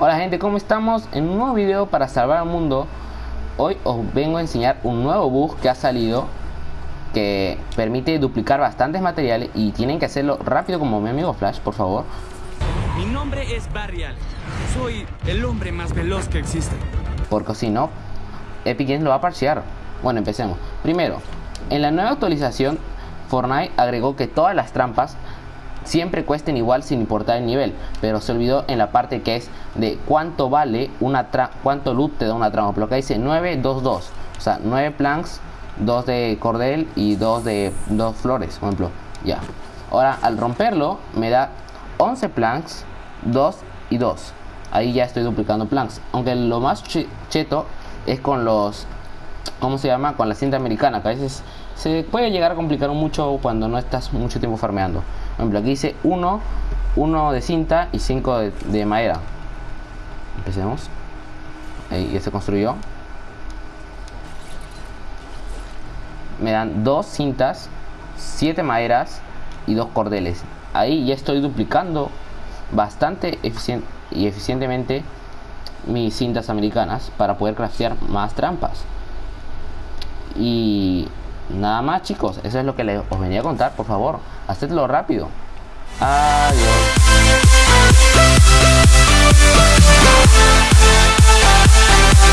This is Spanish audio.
Hola gente, ¿cómo estamos? En un nuevo video para salvar al mundo Hoy os vengo a enseñar un nuevo bug que ha salido Que permite duplicar bastantes materiales Y tienen que hacerlo rápido como mi amigo Flash, por favor. Mi nombre es Barrial Soy el hombre más veloz que existe. Porque si no, Epic Games lo va a parchear. Bueno, empecemos. Primero, en la nueva actualización Fortnite agregó que todas las trampas siempre cuesten igual sin importar el nivel, pero se olvidó en la parte que es de cuánto vale una cuánto loot te da una trampa, Lo que dice 9, 2, 2, o sea, 9 planks, 2 de cordel y 2 de 2 flores, por ejemplo, ya. Ahora, al romperlo, me da 11 planks, 2 y 2. Ahí ya estoy duplicando planks, aunque lo más cheto es con los ¿cómo se llama? Con la cinta americana, que a veces se puede llegar a complicar mucho cuando no estás mucho tiempo farmeando. Por ejemplo, aquí dice 1, 1 de cinta y 5 de, madera. Empecemos. Ahí ya se construyó. Me dan 2 cintas, 7 maderas y 2 cordeles. Ahí ya estoy duplicando bastante y eficientemente mis cintas americanas para poder craftear más trampas. Y nada más chicos, eso es lo que les, os venía a contar, por favor, hacedlo rápido. Adiós.